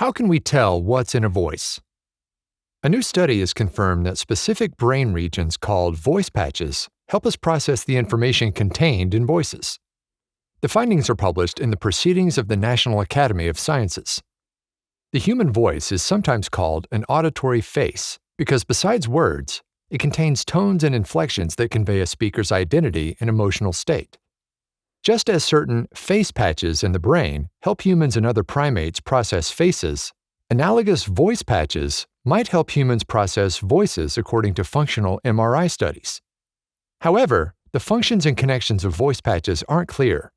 How can we tell what's in a voice? A new study has confirmed that specific brain regions called voice patches help us process the information contained in voices. The findings are published in the Proceedings of the National Academy of Sciences. The human voice is sometimes called an auditory face because besides words, it contains tones and inflections that convey a speaker's identity and emotional state. Just as certain face patches in the brain help humans and other primates process faces, analogous voice patches might help humans process voices according to functional MRI studies. However, the functions and connections of voice patches aren't clear.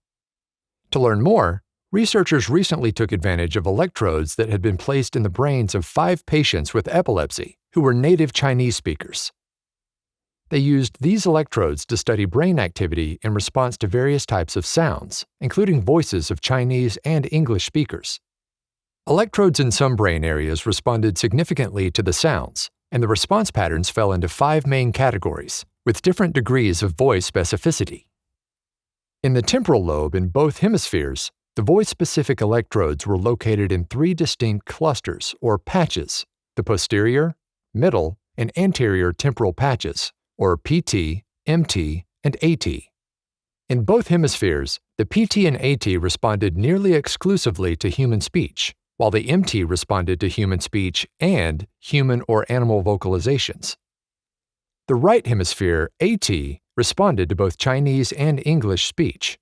To learn more, researchers recently took advantage of electrodes that had been placed in the brains of five patients with epilepsy who were native Chinese speakers. They used these electrodes to study brain activity in response to various types of sounds, including voices of Chinese and English speakers. Electrodes in some brain areas responded significantly to the sounds, and the response patterns fell into five main categories, with different degrees of voice specificity. In the temporal lobe in both hemispheres, the voice-specific electrodes were located in three distinct clusters, or patches, the posterior, middle, and anterior temporal patches, or PT, MT, and AT. In both hemispheres, the PT and AT responded nearly exclusively to human speech, while the MT responded to human speech and human or animal vocalizations. The right hemisphere, AT, responded to both Chinese and English speech,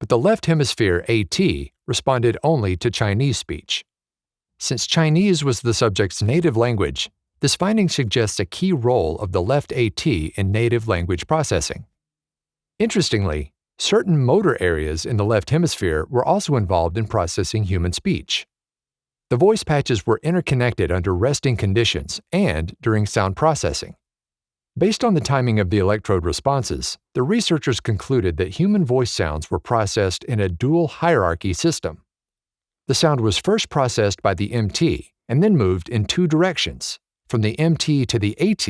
but the left hemisphere, AT, responded only to Chinese speech. Since Chinese was the subject's native language, this finding suggests a key role of the left AT in native language processing. Interestingly, certain motor areas in the left hemisphere were also involved in processing human speech. The voice patches were interconnected under resting conditions and during sound processing. Based on the timing of the electrode responses, the researchers concluded that human voice sounds were processed in a dual hierarchy system. The sound was first processed by the MT and then moved in two directions from the MT to the AT,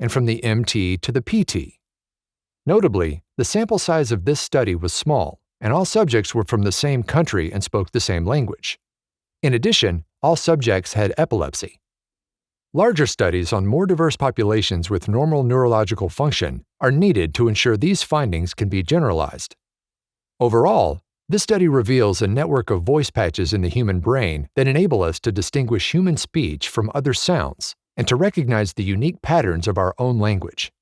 and from the MT to the PT. Notably, the sample size of this study was small, and all subjects were from the same country and spoke the same language. In addition, all subjects had epilepsy. Larger studies on more diverse populations with normal neurological function are needed to ensure these findings can be generalized. Overall, this study reveals a network of voice patches in the human brain that enable us to distinguish human speech from other sounds and to recognize the unique patterns of our own language.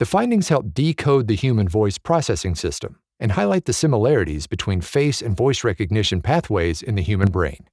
The findings help decode the human voice processing system and highlight the similarities between face and voice recognition pathways in the human brain.